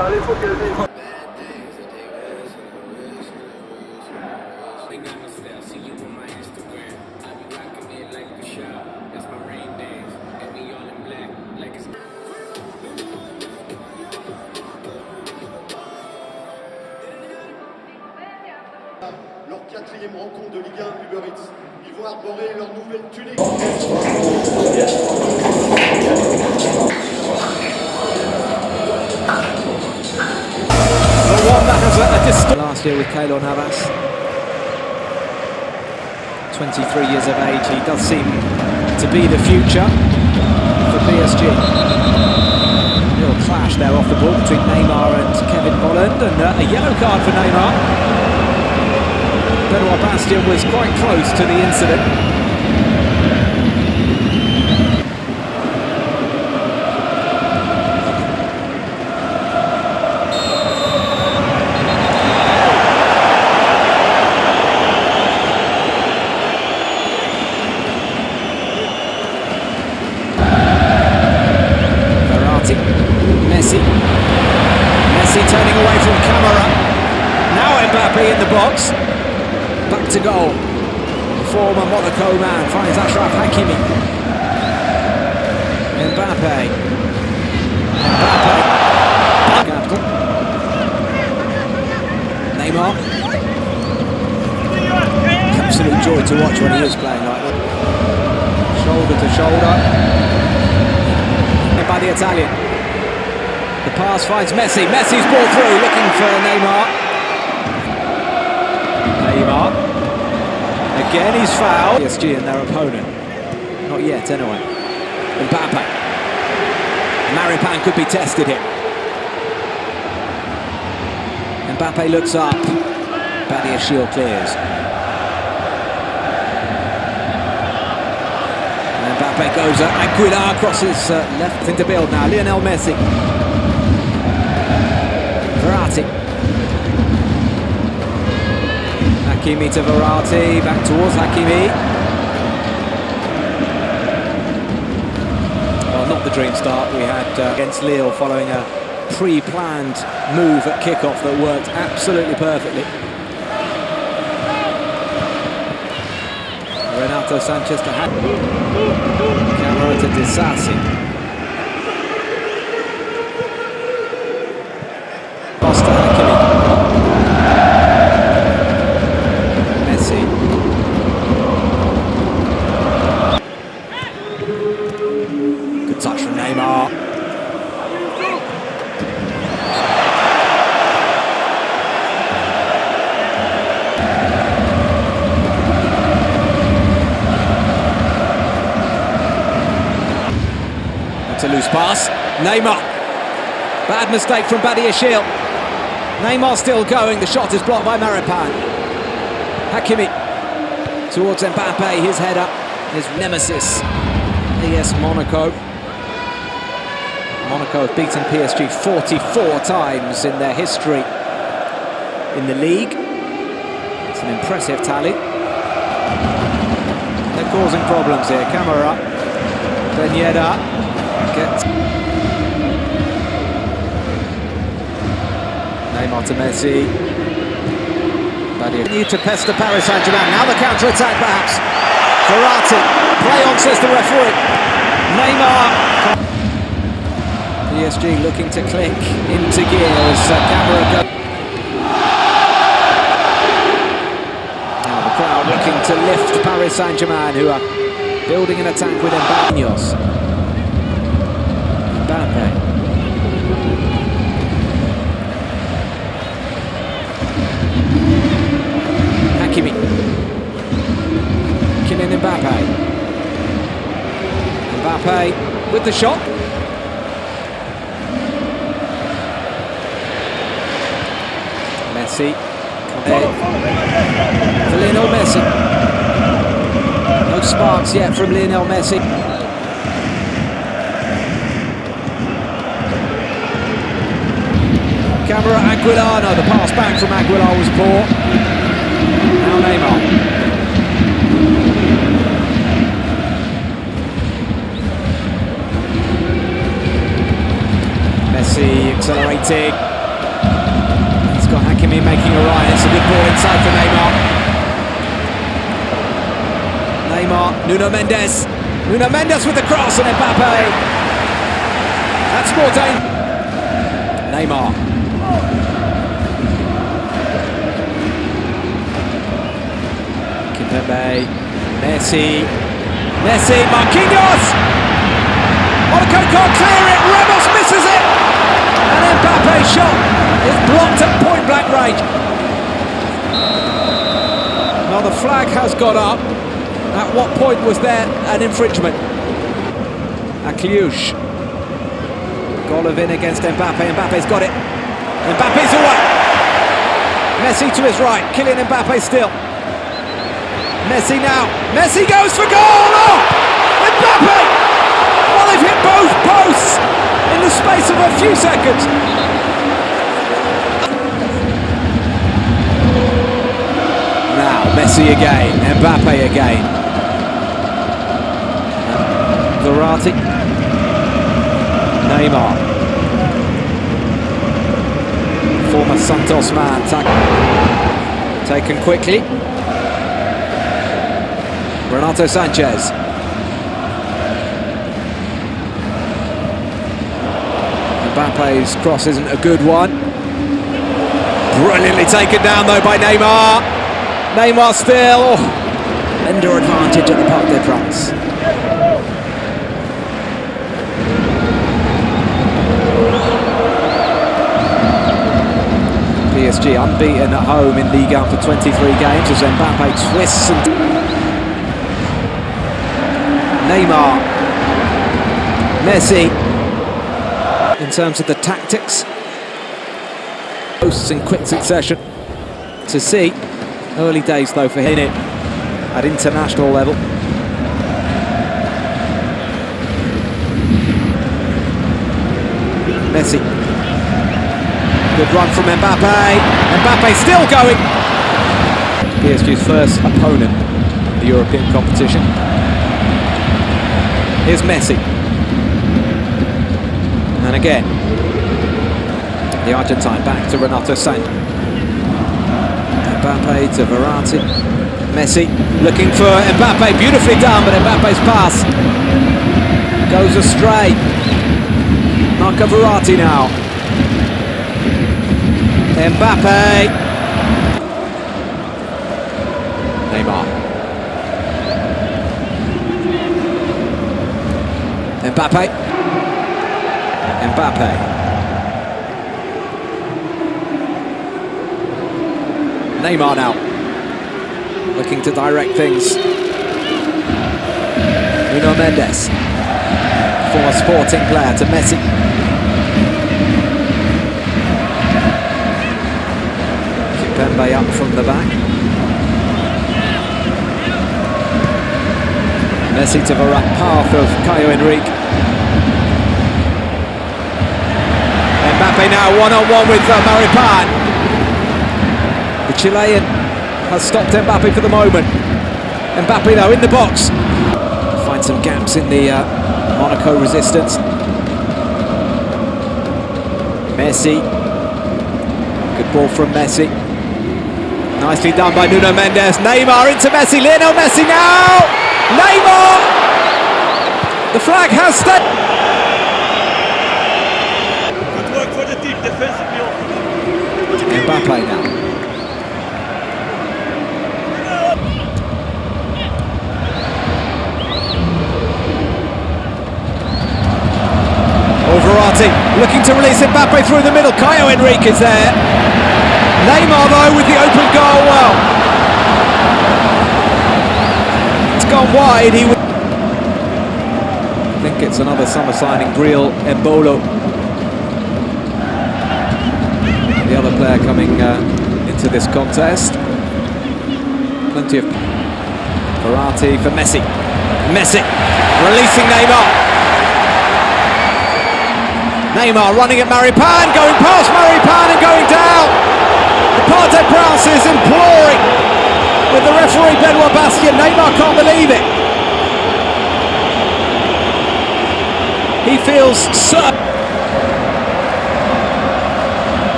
Allez, faut caser. Leur quatrième rencontre de Ligue 1 Uber Eats. Ils vont arborer leur nouvelle tunique. Last year with Keylor Navas. 23 years of age, he does seem to be the future for PSG. Little clash there off the ball between Neymar and Kevin Volland, and uh, a yellow card for Neymar. Benoit Bastien was quite close to the incident. Verratti, Messi, Messi turning away from camera. Now Mbappe in the box. Back to goal. The former Monaco man finds Achraf Hakimi. Mbappe. Mbappe. Capital. Neymar. Absolute joy to watch when he is playing like that. Shoulder to shoulder by the Italian. The pass finds Messi. Messi's ball through, looking for Neymar. Neymar. Again, he's fouled. PSG and their opponent. Not yet, anyway. Mbappe. Maripan could be tested here. Mbappe looks up. Badiashile clears. Mbappe goes at Aguilar crosses uh, left into build now. Lionel Messi. Verratti. Hakimi to Verratti. Back towards Hakimi. Well, not the dream start we had uh, against Lille following a pre-planned move at kickoff that worked absolutely perfectly. Renato Sanches to hand. Camara to. It's a loose pass. Neymar. Bad mistake from Badiashile. Neymar still going. The shot is blocked by Maripan. Hakimi towards Mbappe. His header. His nemesis. AS Monaco. Monaco have beaten PSG 44 times in their history in the league. It's an impressive tally. They're causing problems here. Camara. Ben Neymar to Messi. Badia to pester Paris Saint-Germain. Now the counter-attack perhaps. Verratti. Play on, says the referee. Neymar. PSG looking to click into gear as uh, camera goes. Now the crowd looking to lift Paris Saint-Germain who are building an attack with Mbappe. Mbappe. Hakimi. Kylian Mbappe. Mbappe with the shot. Messi. For Lionel Messi. No sparks yet from Lionel Messi. Camara Aguilar, no, the pass back from Aguilar was poor. Now Neymar. Messi accelerating. He's got Hakimi making a run. It's a good ball inside for Neymar. Neymar, Nuno Mendes. Nuno Mendes with the cross and Mbappe. That's more dangerous. Neymar. Kimpembe. Messi. Messi. Marquinhos. Monaco can't clear it. Ramos misses it. And Mbappe's shot is blocked at point blank range. Now the flag has got up. At what point was there an infringement? Akliouche. Golovin against Mbappe. Mbappe's got it. Mbappe's away. Messi to his right. Kylian Mbappe still. Messi now. Messi goes for goal. Oh! Mbappe! Well, they've hit both posts in the space of a few seconds. Now, Messi again. Mbappe again. Verratti. Neymar. Former Santos man. Taken quickly. Renato Sanches. Mbappe's cross isn't a good one. Brilliantly taken down though by Neymar. Neymar still. Under advantage at the Parc des Princes. PSG unbeaten at home in Ligue 1 for 23 games as Mbappe twists and Neymar, Messi. In terms of the tactics, posts in quick succession to see. Early days though for him at international level. Messi. Good run from Mbappe. Mbappe still going. PSG's first opponent in the European competition. Here's Messi. And again, the Argentine back to Renato Sanches. Mbappe to Verratti. Messi looking for Mbappe, beautifully done, but Mbappe's pass goes astray. Marco Verratti now. Mbappe. Neymar. Mbappe. Mbappe. Neymar now. Looking to direct things. Nuno Mendes. Former sporting player to Messi. Kimpembe up from the back. Messi to right path of Caio Henrique. Mbappe now one-on-one with uh, Maripan. The Chilean has stopped Mbappe for the moment. Mbappe though in the box. Find some gaps in the uh, Monaco resistance. Messi. Good ball from Messi. Nicely done by Nuno Mendes. Neymar into Messi. Lionel Messi now. Neymar. The flag has stayed. Good work for the team defensively. Mbappe now. Oh, Verratti looking to release Mbappe through the middle. Caio Henrique is there. Neymar though with the open goal. Well, it's gone wide. He. I think it's another summer signing, Breel Embolo. The other player coming uh, into this contest. Plenty of Verratti for Messi. Messi releasing Neymar. Neymar running at Maripan, going past Maripan and going down. The Parc des Princes is imploring with the referee Benoit Bastien. Neymar can't believe it. He feels so.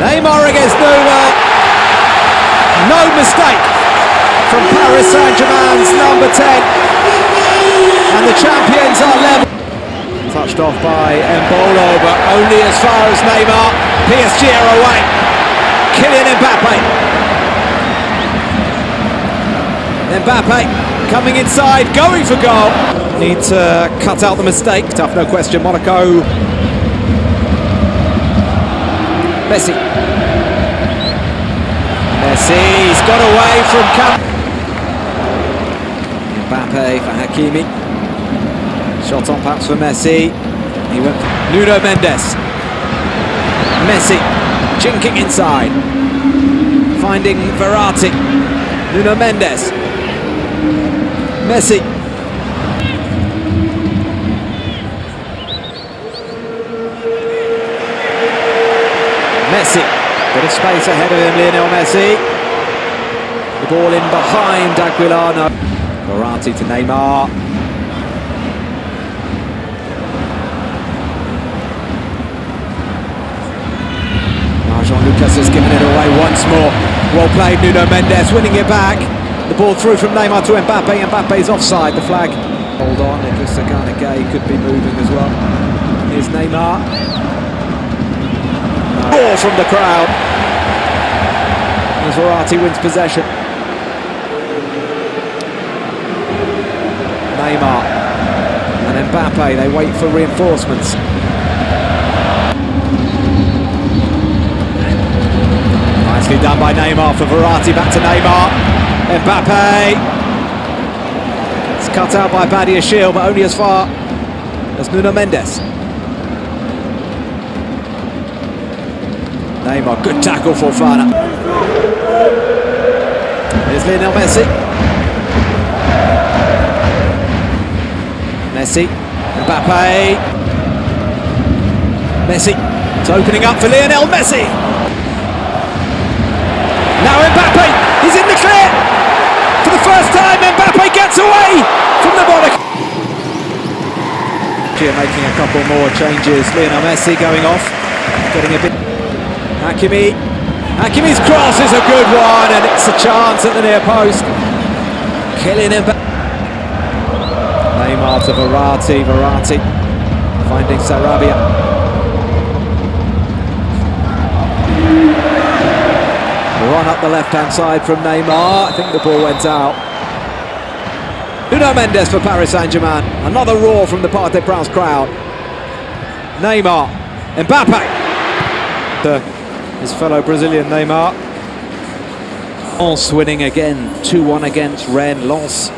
Neymar against Nübel. No mistake from Paris Saint-Germain's number 10. And the champions are level. Touched off by Embolo, but only as far as Neymar. PSG are away. Kylian Mbappe. Mbappe coming inside, going for goal. Need to cut out the mistake. Tough, no question. Monaco. Messi. Messi, he's got away from Cam. Mbappe for Hakimi. Shot on perhaps for Messi. He went for Nuno Mendes. Messi jinking inside. Finding Verratti. Nuno Mendes. Messi. Messi. Bit of space ahead of him, Lionel Messi. The ball in behind Aquilano. Verratti to Neymar. Jean Lucas has given it away once more. Well played, Nuno Mendes winning it back. The ball through from Neymar to Mbappe. Mbappe's offside. The flag. Hold on, Nicolas Gay could be moving as well. Here's Neymar. Roar from the crowd. As Verratti wins possession. Neymar and Mbappe, they wait for reinforcements. Nicely done by Neymar for Verratti, back to Neymar. Mbappe. It's cut out by Badiashile, but only as far as Nuno Mendes. Neymar, good tackle for Fana. Here's Lionel Messi. Messi, Mbappe. Messi, it's opening up for Lionel Messi. Now Mbappe, he's in the clear. For the first time, Mbappe gets away from the Monaco. Making a couple more changes. Lionel Messi going off, getting a bit. Hakimi. Hakimi's cross is a good one, and it's a chance at the near post. Killing him. Neymar to Verratti. Verratti finding Sarabia. Run up the left-hand side from Neymar. I think the ball went out. Nuno Mendes for Paris Saint-Germain. Another roar from the Parc des Princes crowd. Neymar. Mbappe. The his fellow Brazilian Neymar. Lens winning again, 2-1 against Rennes. Lens